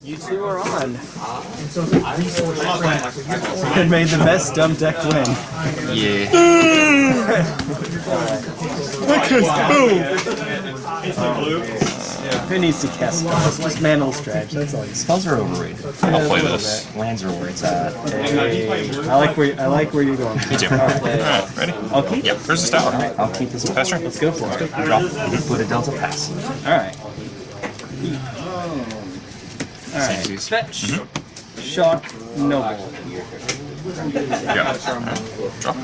You two are on. and made the best dumb deck win. Yeah. Who needs to cast spells? Just Mantle Stretch, that's all you. Spells are overrated. I'll play this. Lands are where it's at. I like where I like where you're going. Me too. Alright, ready? I'll keep. Yep, here's the tower. Alright, I'll keep this one. Pass turn. Let's go for it. Draw. Put a Delta pass. All right. All right. Samesies. Fetch. Shock. Noble. Yeah. Draw.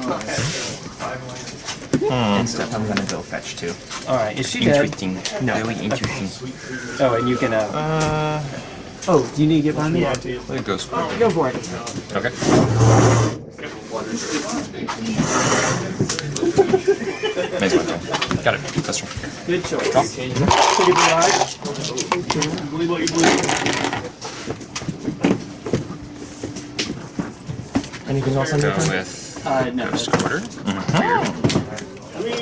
Instead, I'm gonna go fetch too. All right. Is she dead? Interesting. Very interesting. Oh, and you can. Uh, Uh, oh, do you need to get behind me? let it go. square. Go for it. Okay. Maze my turn. Got it. That's turn. Good choice. Anything else on your Go turn? with Uh, no. Ghost Quarter.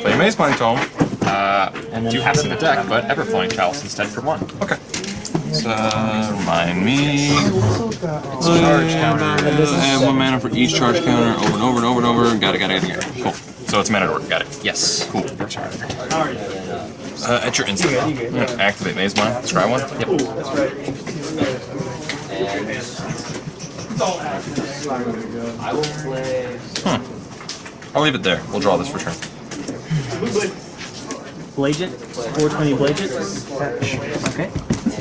Play Mazemind Tome. Uh, And then do have in the deck, but Everflowing Chalice instead for one. Okay. So, remind me. It's Charge counter. And one mana for each charge counter over and over and over and over. Got it, got it, got it, got it. Cool. So it's mana to work. Got it. Yes. Cool. Uh, at your instant. Yeah, Activate Mazemind. Scry one. Yep. Hmm. I'll leave it there. We'll draw this for turn. Blagent. 420 Blagent. Okay.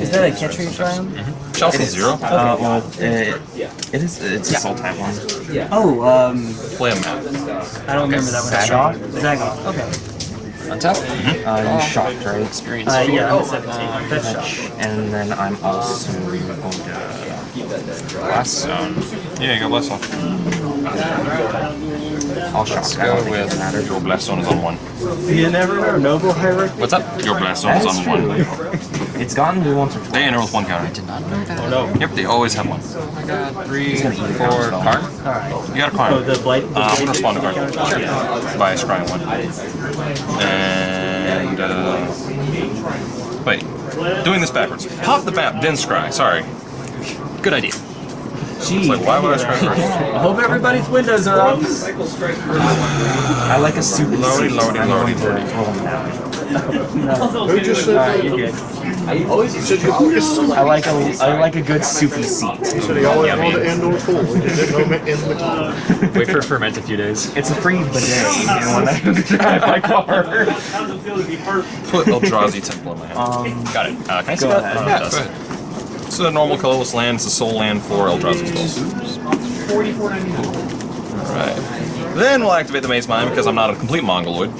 Is that a catch rate round? Chelsea zero. Uh, well, it, it is. It's a soul type one. Oh, um, Play a map. I don't remember that one. Zagoth? Zagoth. Okay. Untap. Uh, you shocked, right? Experience. Uh, yeah, I'm at 17. Fetch shock. And then I'm also going to. Blast zone. Yeah, you got blast zone. I'll shock. Let's go with your blast zone is on one. You never know. Noble hierarchy. What's up? Your blast zone is on true. one. It's gotten me once or twice. They enter with one counter. I did not know that. Oh no. Yep, they always have one. Oh my god. Three, gonna eat it four, down, card. Alright. You got a card. Oh, the blight. The Uh, I'm gonna respond to card. By scrying one. And uh, wait, doing this backwards. Pop the map, then scry. Sorry. Good idea. Gee, Like, why would I scry first? I hope everybody's windows are up. I like a super Loady, seat. loady, I'm loady, going loady. to roll them down. Who just said Alright, you're good. I like a I like a good soupy seat. They always want to end on cool. They didn't know in the Wait for it ferment a few days. It's a free bidet and when I drive my car. Put Eldrazi Temple in my hand. Um, Got it. Uh, can I see that? ahead. Yeah, go ahead. It's a normal colorless land. It's a soul land for Eldrazi spells. Alright. Then we'll activate the Mazemind because I'm not a complete mongoloid.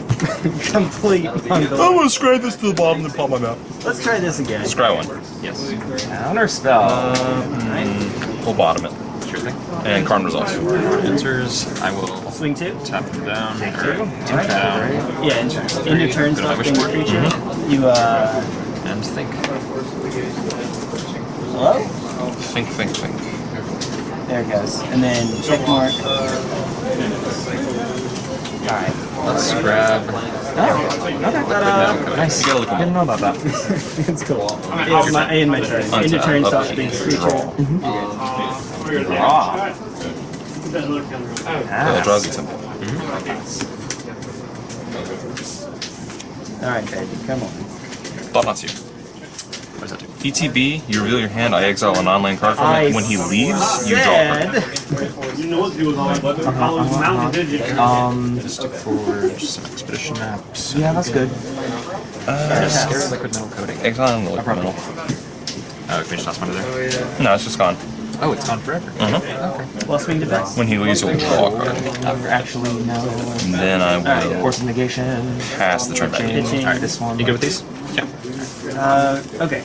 Complete bundle. I'm gonna scry this to the bottom and pop my map. Let's try this again. Scry one. Yes. Counter spell. Uh, mm, we'll bottom it. Sure thing. And Karn resolves. Enters. I will Swing two. tap them down. Take or two. Two tap down, down. Yeah, and in your turn, Go to my stop wish being a board. creature. Mm-hmm. You, uh. And think. Hello? Think, think, think. There it goes. And then check mark. Alright. Let's grab. Oh, okay. Ta-da. Uh, nice. You gotta look 'em Didn't know about that. It's cool. Yeah, my, in my turn. In your turn, stop being a creature. Ah. Eldrazi Temple. Mm-hmm. Mm-hmm. Alright, baby, come on. Thought not you. What does that do? ETB, you reveal your hand, I exile an non-land card from I it. When he leaves, you draw a card. Said. Um, Just forge some expedition maps. yeah, that's good. Uh, Scared liquid metal coating. exile and liquid metal. Oh, can we just toss one to there? No, it's just gone. Oh, it's gone forever. Mhm. Well, swing defense. When he leaves, you'll draw a card. Uh, actually, no. And then I will Force of negation. pass the turn back. Pitching. Alright, this one. You good with these? Yeah. Uh, okay.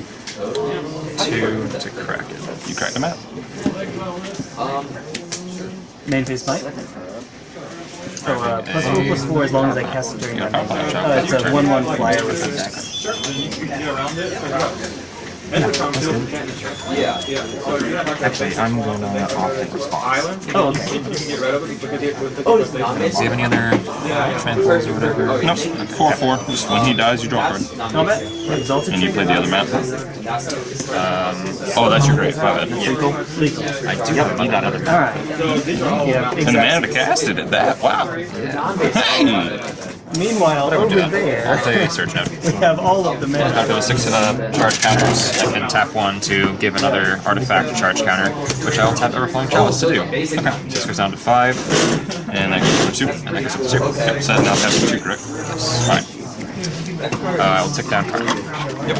Two to crack it. You cracked a map. Main phase bite. So uh, plus four plus four as long as I cast it during my main phase. Uh, it's a one one flyer with attack. Actually, I'm going to opt in response. Oh, okay. Do you have any other transfers or whatever? Nope. Four four. Just when he dies, you draw a card, Not bad. And you play the other map. Um, oh, that's your great. My bad. Lethal. Lethal. I do need that other All right. And the mana exactly. to cast it at that. Wow. Hey. Meanwhile, over there, I'll play Search Note. we have all of the mana. After the six uh, charge counters, I can tap one to give another artifact a charge counter, which I will tap Everflowing Chalice to do. Okay, so this goes down to five, and that goes up to two, and that goes up to two. Yep, so now taps two, correct? Yes, fine. Uh, I will tick down card. Yep.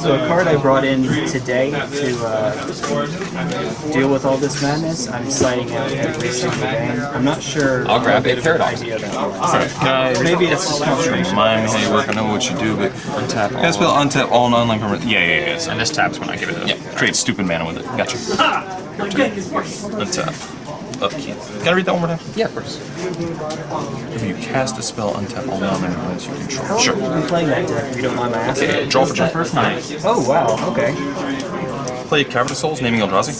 So a card I brought in today to uh, deal with all this madness, I'm citing out every single game. I'm not sure. I'll grab a good of an Paradox. idea that was. Alright, can I Maybe it's just confirmation. remind me how you work? I know what you do, but Untap can I spell all. untap all non-land permanent? Yeah, yeah, yeah. So, And this taps when I give it a. yeah, create stupid mana with it. Gotcha. Untap. Upkeep. Can I read that one more time? Yeah, of course. If you cast a spell, untap all non-land permanents you control. How Sure. long have you been playing that deck, if you don't mind my asking? Okay, draw for turn. First night. Oh, wow, okay. Play Cavern of Souls, naming Eldrazi.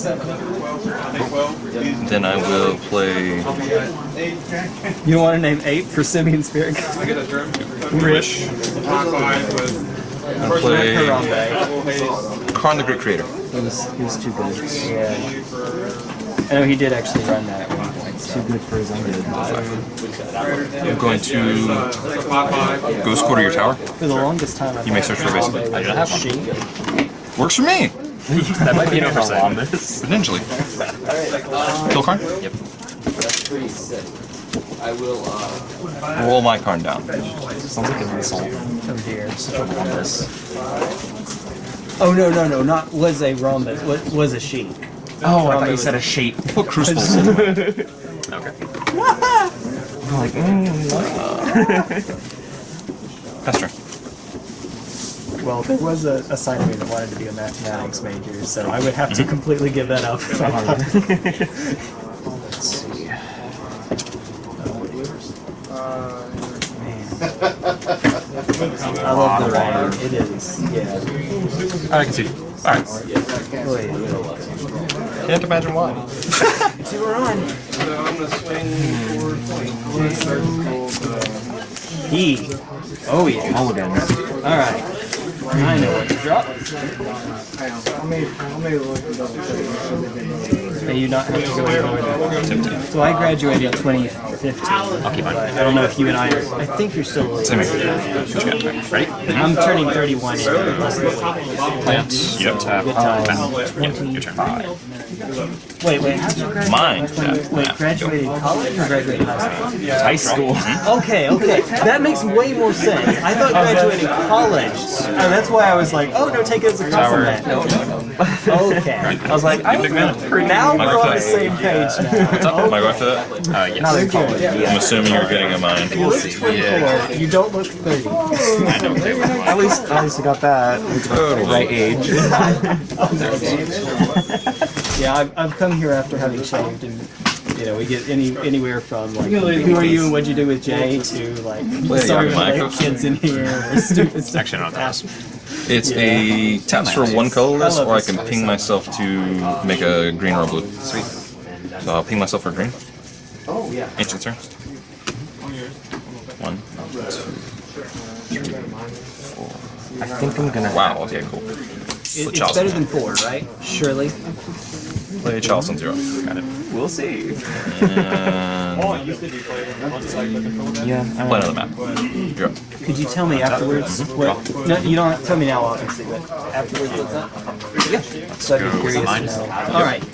Then I will play You don't want to name eight for Simeon Spirit? Wish. And play Harambe. Karn the Great Creator. He was, he was too good. Yeah. I know he did actually run that at one point. So. Too good for his own good. I'm going to Ghost Quarter your tower. For the longest time, I You may search for a basic. I do not have one. Works for me. That might be an oversight. Potentially. Kill Karn? Yep. That's pretty sick. I will, uh... Roll my Karn down. Sounds like an insult. Oh dear. Such a rhombus. Oh no no no! Not was a rhombus. Was, was a sheep. Oh, I thought you said a shape. Put Crucibles. Okay. I'm like, mm, Pester. Well, there was a, a side of me that wanted to be a mathematics major, so I would have to completely give that up. Let's see. I love the writing. It is. Yeah. I can see. Alright. Wait, wait. Can't imagine why. See, we're on. So I'm going to swing forward. E. Oh yeah. Holodens. All right. I know what to drop. May you not have to go any lower than. So I graduated in 2015. I'll keep mine. But I don't know if you and I are. I think you're still. Same here. What you? Ready? I'm turning 31 in less than a week. Plant. Yep. Tap. Good times. Yep. Your turn. Wait, wait. How'd you graduate? Mine. Wait, graduated college or graduated high school? High school. Mm-hmm. Okay, okay. That makes way more sense. I thought oh, graduating college. And that's why I was like, oh, no, take it as a compliment. No, no, no. Okay. I was like, I Big man. Now Am we're going on the for same page now. What's up? Am I going for that? Uh, yes. Good. I'm assuming you're getting a mine. You look 24. You don't look 30. I know. They were At least, at least I got that. Right age. Yeah, I've, I've come here after having shaved, and you know, we get any anywhere from like, who are you and what'd you do with Jay to like, sorry yeah, my Michael. kids in here, or stupid stuff. Actually, not that. It's a taps for one colorless, or I can ping myself to make a green or a blue. Sweet. So I'll ping myself for green. Oh yeah. Ancient turn. One, two, I think I'm gonna. Wow, okay, cool. It, it's better than four, right? Surely. Play Chalice on zero. Got it. We'll see. And Yeah. I play another map. You're. Could you tell me afterwards what? No, you don't tell me now, obviously, but afterwards, what's up? Yeah. So I'd be go curious mine. to know. All right.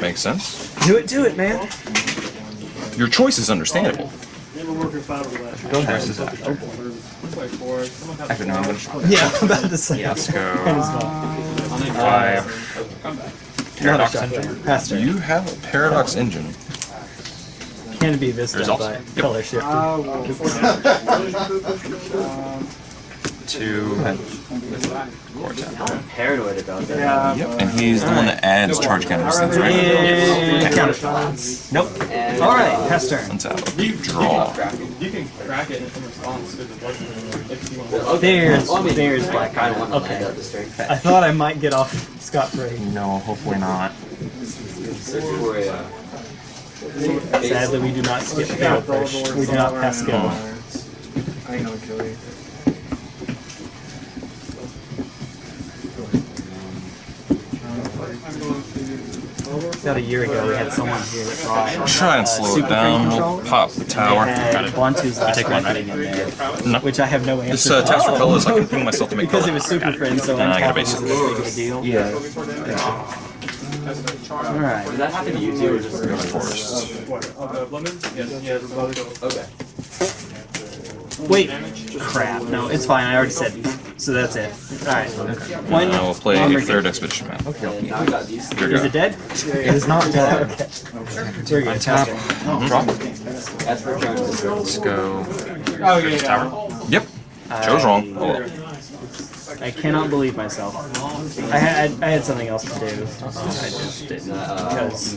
Makes sense. Do it, do it, man. Your choice is understandable. Go versus that. Actually, no, I'm gonna. Yeah, I'm about to say. Let's go. Might as well. Five. Not a Paradox. Engine. Pastor. You have a Paradox engine. Can be Vista, Results? but Yep. color shifted. Two. Core tap. paranoid about that. Yep. And he's the one that adds charge counters things, right? Yeah. response. Nope. All right, pass turn. Untap. Draw. There's there's Black Island. Okay. I thought I might get off scot free. No, hopefully not. Sadly, we do not skip fatal push. We do not pass skill. I know, Joey. About a year ago, we had someone here that brought Try and uh, slow Super it down. We'll pop the tower. They Got it. Bantu's last take one, right? in there, No. which I have no answer. This uh, for. text for colors, I can ping myself to make because color. it was Super Friend, so I got a untapping was basic. this big of a deal. Yeah. All right. Did that happen to you too, or just Forest. Wait. Crap. No, it's fine. I already said these. So that's it. All right. One. I will play one a third expedition map. Now I got these. Here you Is go. it dead? It is not dead. We're good. Untap. Draw. That's for Jones. Let's go. Oh yeah. Tower. Yep. Joe's wrong. Uh, oh, well. I cannot believe myself. I had I had something else to do. Uh, I just didn't because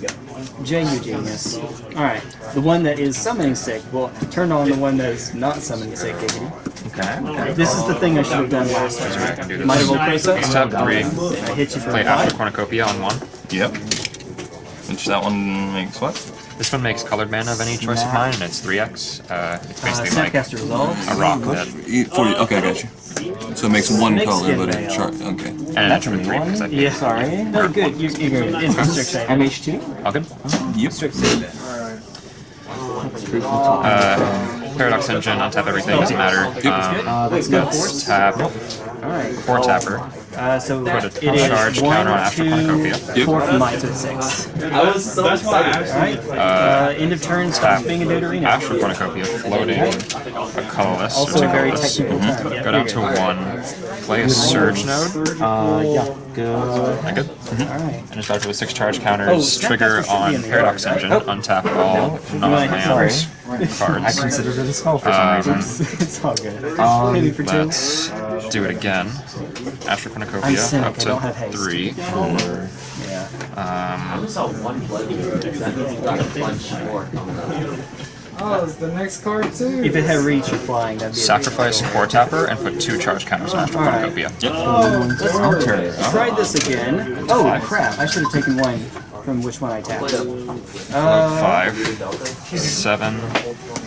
Jay, genius. All right, the one that is summoning sick will turn on the one that is not summoning sick. Giggity. Okay. This is the thing I should have done last time. can do. Might of Old Let's tap three. I hit you for Play a After. Cornucopia on one. Yep. Which that one makes what? This one makes colored mana of any choice of mine, and it's 3x. Uh, it's Uh, basically like a rock that, E- 40. Okay, I got you. So it makes one Snake color, but it chart. Okay. and an attribute 3 because I Yeah, Sorry. No, good. You, you're good. It's restrict. MH2? All good? Yep. Restrict save. Uh, Paradox Engine, untap everything, doesn't matter. Um, Uh, let's go. tap four tapper. Uh, so Put a it is charge one, counter after two, Cornucopia. Yep. four from mine, so it's six. I was so excited. All right. Uh, end of turn. Tap Stops being a deuterino. After Cornucopia, floating a colorless. Also or a very colorless. technical term. Yeah, Go down good. to one. Play a Surge node. Uh, yeah. Good. I good? All right. And start with six charge Oh, counters. Snapcaster Trigger on Paradox yard, right? Engine. Untap all non-lands cards. I considered it a spell for some Um, reason. It's, it's all good. Um, Maybe for two. Let's do it again. Astral I'm Cornucopia up I don't have to haste. three. Yeah. Um, saw one blood that means we got a bunch more coming up. Oh, it's the next card too. If it had reach or flying, that'd be sacrifice big four tapper and put two charge counters on Astral All right. Cornucopia. Yep. deal. Try this again. Oh crap! I should have taken one from which one I tapped. Float Uh, five, seven,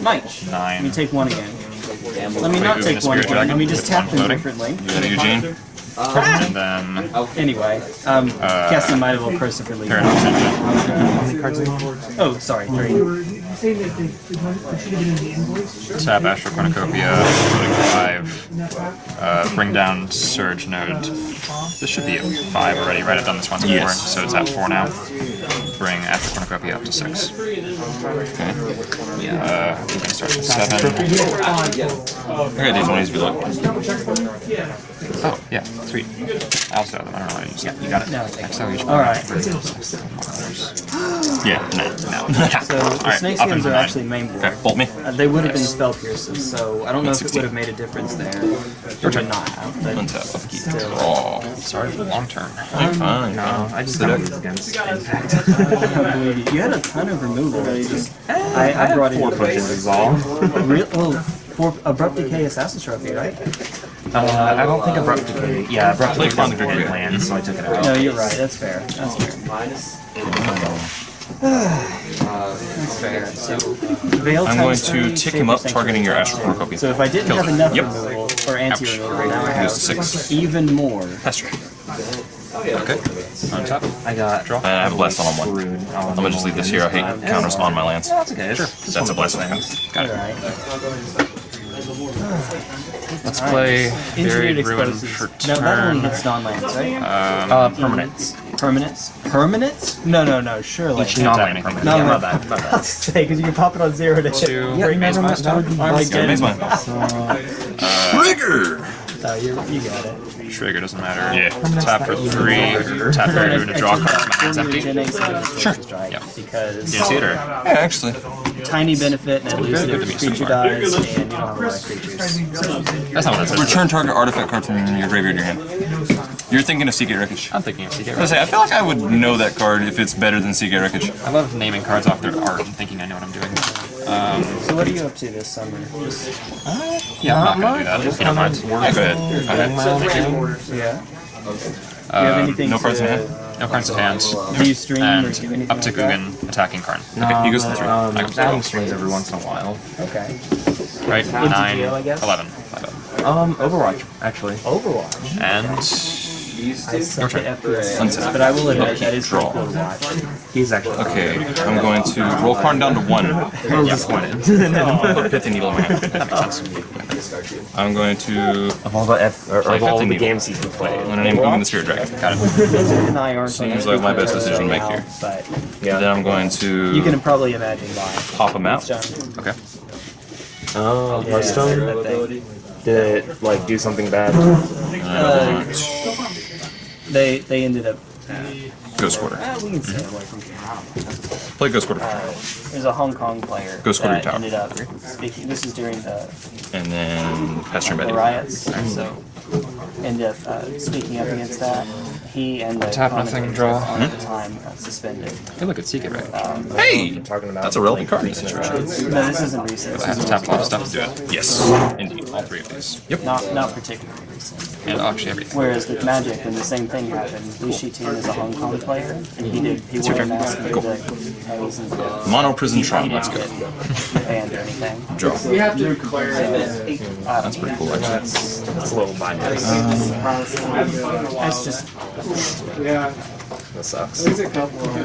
Mike. Let me take one again. Damn, Let me not take one again. Let me just tap them differently. Eugene? And then Anyway, um, Uh, casting Might of for lead. Oh, sorry, three. Tap Astral Cornucopia, five. Uh, bring down Surge Node. This should be at five already, right? I've done this once before, Yes. so it's at four now. Bring Astral Cornucopia up to six. Okay. Uh, we can start with seven. I got these ones if you look. Oh, yeah, sweet. I also have them. I don't know how to use them. You got it. No. Next time All right. Yeah, no. No. So the snake skins are nine. actually main board. Okay, bolt me. Uh, they would have been spell pierces, so I don't know if it would have made a difference there. It would not have, but Untap. Upkeep. Still. Draw. Sorry for the long term. You're fine. No, I just got these against impact. I don't believe you. You had a ton of removal. Just, I, I brought in Four punches resolve. Real, oh, for abrupt decay assassin trophy, right? Uh, I don't think abrupt decay. Yeah, abrupt decay Play doesn't Chrono land, so I took it out. No, you're right. That's fair. That's fair. Minus. That's fair. So, I'm going to tick him up, targeting your Astral Cornucopia. So if I didn't Kill have it. enough Yep. removal or anti-removal, now I have six. even more. Pester. Okay. On top. I got. Draw. Uh, I have a blast on on one. Rude. I'm gonna just leave this here. I hate counters on my lands. That's okay. Sure. That's a blessing. Got it. Alright. Let's play Engineered Buried Ruin Explosives. for No, that one hits non-lands, right? Uh, permanents. Permanents? Permanents? No, no, no, surely. Can't Not tap like anything. permanent. No, Yeah, no. bad. My I bad. was say, because you can pop it on zero to Two. Yeah, Bring never Maze mind. Master. My Okay, Maze Mine. Trigger! No, you you got it. Trigger doesn't matter. Yeah. Tap for three. Tap Buried Ruin to draw a card. My hand's empty. Sure. Yeah. Because You see it or? Yeah, actually. tiny benefit and at least good to if me a so creature far. dies and you don't have a lot of creatures. That's not what it says. Return target artifact card from your graveyard to your hand. You're thinking of Seagate Wreckage. I'm thinking of Seagate I say, I feel like I would know that card if it's better than Seagate Wreckage. I love naming cards off their art and thinking I know what I'm doing. So what are you up to this summer? Just, Yeah, I'm not gonna do that. If you don't mind. Yeah, go ahead. Go ahead. yeah. Do you have anything no cards in hand? No cards in hand. Do you stream or do anything up to like that? Ugin attacking Karn. Okay, he goes to three. Um, I can adding strings every once in a while. Okay. Right? Nine, GTO, I guess? 11. Um, Overwatch, actually. Overwatch. And I suck turn. at FPS, Untap. but I will admit that is Draw. pretty cool to watch. He's actually Okay, I'm going to roll Karn down to one. I'm disappointed. Put a Pithing Needle in my hand. I'm going to. of all the F, or, I of all to the needle. games he's played. I'm gonna name Ugin the Spirit Dragon. got it. Vincent and I aren't Seems like my best decision to make here. But Then I'm going to. you can probably imagine why. pop him out. Okay. Oh, yeah, Hearthstone? that thing. Did it, like, do something bad? Uh, they they ended up. Ghost Quarter. Uh, we can stay away from here. Play Ghost Quarter. Uh, there's a Hong Kong player Go score your that tower. ended up speaking. This is during the, And then pass turn the Betty. riots, so ended up uh, speaking up against that. He and the Tap nothing, draw. on at the time got suspended. Hey, look, it's Seagate right. Hey! Talking about That's a relevant card in this situation. No, this isn't recent. I have to tap a lot of stuff to do it. Yes, indeed. All three of these. Yep. not not particularly recent. And actually everything. Whereas with Magic, when the same thing happened, Lee Shi Tian is a Hong Kong player, and he did he wore a mask and did the A's and the Mono Prison he Tron. didn't Let's go. get banned or anything. Draw. You have to declare uh, That's pretty cool, actually. That's a little biased. Um, that's just Yeah, That sucks. there's a couple of them.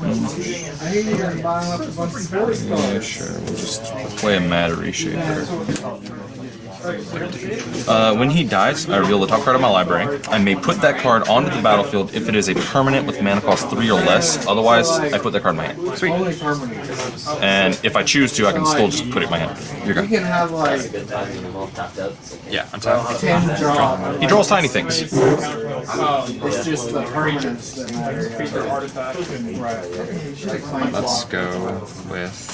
I hear you're a of sports Yeah, sure. We'll just play a Matter Reshaper. Uh, when he dies, I reveal the top card of my library. I may put that card onto the battlefield if it is a permanent with mana cost 3 or less. Otherwise, I put that card in my hand. Only permanent. And if I choose to, I can still just put it in my hand. You're You good. can have like Yeah, I'm tapping. ten draw. He draws tiny things. It's just the permanents that matter. Let's go with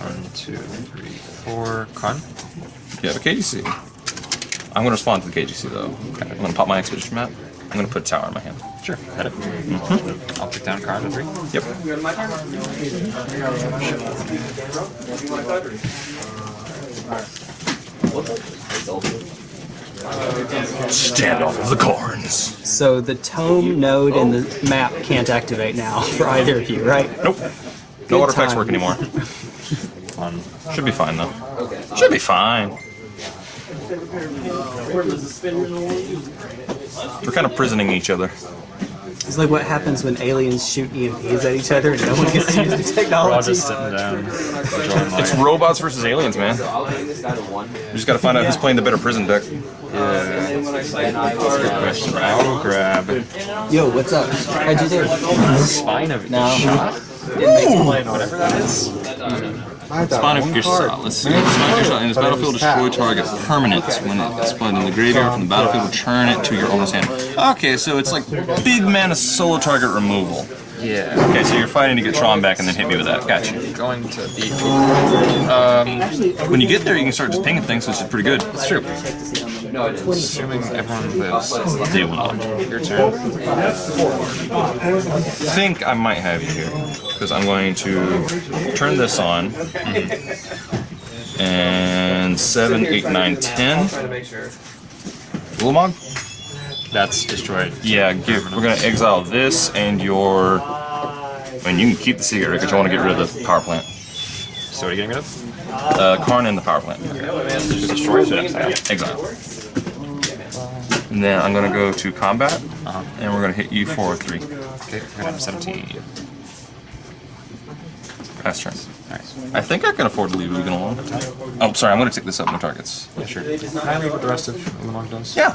one, two, three, four. Karn. You have a KGC. I'm going to respond to the KGC though. I'm going to pop my expedition map. I'm going to put a tower in my hand. Sure. Hit it. Mm-hmm. I'll pick down Karn to three. Yep. Standoff of the Corns. So the tome node and the map can't activate now for either of you, right? Nope. No artifacts time. work anymore. One. Should be fine though. Should be fine. We're kind of prisoning each other. It's like what happens when aliens shoot EMPs at each other and no one gets to use the We're all technology. just sitting down. It's robots versus aliens, man. We just gotta find out who's playing the better prison deck. Yeah. Good question. I'll grab Yo, what's up? How'd you do? Spine of No. Shot. Whatever that is. Spine of Ish Sah. Let's see. Spine of Ish Sah in this battlefield, destroy target permanent. When it's displayed in the graveyard from the battlefield, return it to your owner's hand. Okay, so it's like big mana solo target removal. Yeah. Okay, so you're fighting to get Tron back and then hit me with that. Gotcha. Going to beat. Um, When you get there, you can start just pinging things, which is pretty good. That's true. Assuming everyone lives. They will not. Your turn. I think I might have you here because I'm going to turn this on. And 7, 8, 9, 10. Ulamog? That's destroyed. Yeah, give, we're going to exile this and your. I mean, you can keep the secret because you want to get rid of the power plant. So what are you getting rid of? Uh, Karn and the power plant. Just destroy it. Exile. And then I'm going to go to combat Uh-huh. and we're going to hit you for 3. Okay, have 17. Pass turn. I think I can afford to leave Ugin alone. Oh, sorry, I'm going to take this up no targets. Yeah, sure. Can I what the rest of Ulamog does? Yeah.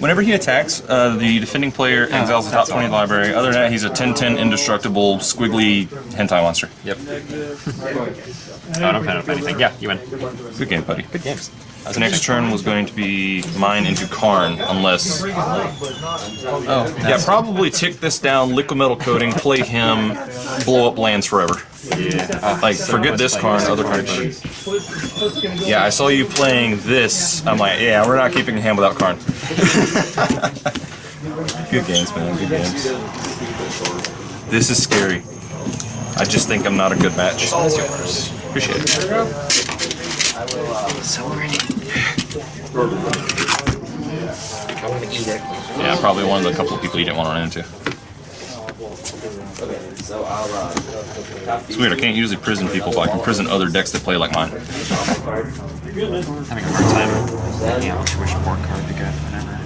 Whenever he attacks, uh, the defending player exiles the top 20 of library. Other than that, he's a 10-10 indestructible, squiggly hentai monster. Yep. I don't plan on anything. Yeah, you win. Good game, buddy. Good games. The next turn was going to be mine into Karn, unless... Oh, Yeah, probably tick this down, liquid metal coating, play him, blow up lands forever. yeah. Like, forget this Karn, other Karn. Yeah, I saw you playing this. I'm like, yeah, we're not keeping a hand without Karn. Good games, man. Good games. This is scary. I just think I'm not a good match. Appreciate it. Yeah, probably one of the couple of people you didn't want to run into. It's weird, I can't usually prison people, but I can prison other decks that play like mine. Having a hard time. Yeah, which, which board card to get whenever.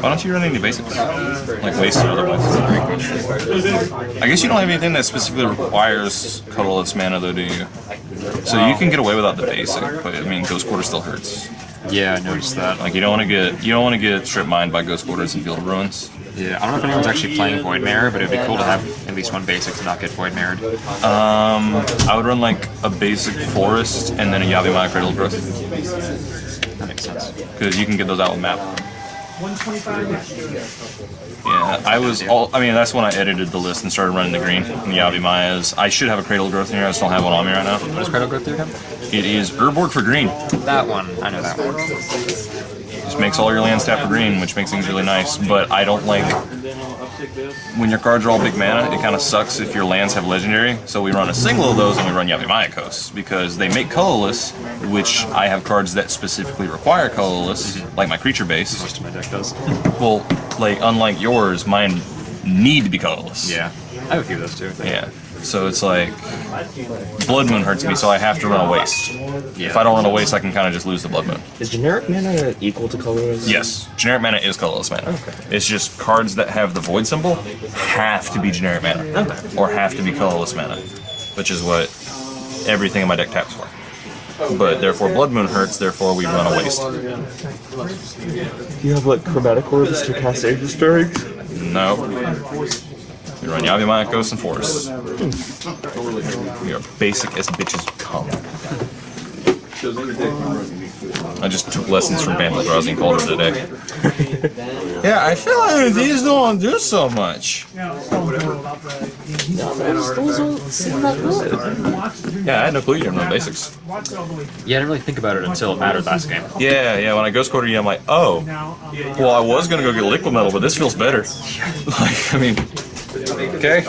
Why don't you run any basics? Like waste or otherwise. I guess you don't have anything that specifically requires colorless mana though, do you? So you can get away without the basic, but I mean Ghost Quarter still hurts. Yeah, I noticed that. Like you don't want to get you don't want to get strip mined by Ghost Quarters and Field of Ruins. Yeah, I don't know if anyone's actually playing Void Mirror, but it'd be cool to have at least one basic to not get Void Mirrored. Um, I would run like a basic Forest and then a Yavimaya Cradle Growth That makes sense. because you can get those out with map. Yeah, I was all. I mean, that's when I edited the list and started running the green and the Yavimayas. I should have a Cradle Growth in here. I just don't have one on me right now. What does Cradle Growth do again? It is Urborg for green. That one. I know that one. Just makes all your lands tap for green, which makes things really nice. But I don't like when your cards are all big mana. It kind of sucks if your lands have legendary. So we run a single of those and we run Yavimaya because they make colorless, which I have cards that specifically require colorless, mm-hmm. like my creature base. Most of my deck does. Well, like unlike yours, mine need to be colorless. Yeah. I have a few of those too. Yeah. So it's like Blood Moon hurts me, so I have to run a waste. Yeah. If I don't run a waste, I can kind of just lose the Blood Moon. Is generic mana equal to colorless? Yes, generic mana is colorless mana. It's just cards that have the void symbol have to be generic mana, or have to be colorless mana, which is what everything in my deck taps for. But therefore, Blood Moon hurts. Therefore, we run a waste. Do you have like chromatic orbs to cast Aegis Strikes? No. We run Yavimaya, Ghost, and Forest. We are basic as bitches come. I just took lessons from Vandal Drowsy and called it a day. yeah, I feel like these don't do so much. Yeah, I had no clue you didn't run basics. Yeah, I didn't really think about it until it mattered last game. Yeah, yeah, when I ghost quarter you, I'm like, oh, well, I was gonna go get liquid metal, but this feels better. like, I mean, okay.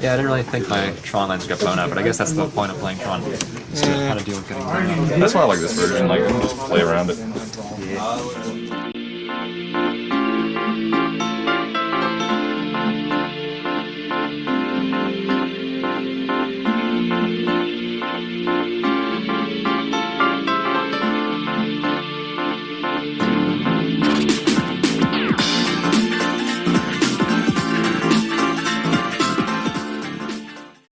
Yeah, I didn't really think my Tron lands got blown out, but I guess that's the point of playing Tron. Is to kind of deal with getting blown out. That's why I like this version. Like, I can just play around it.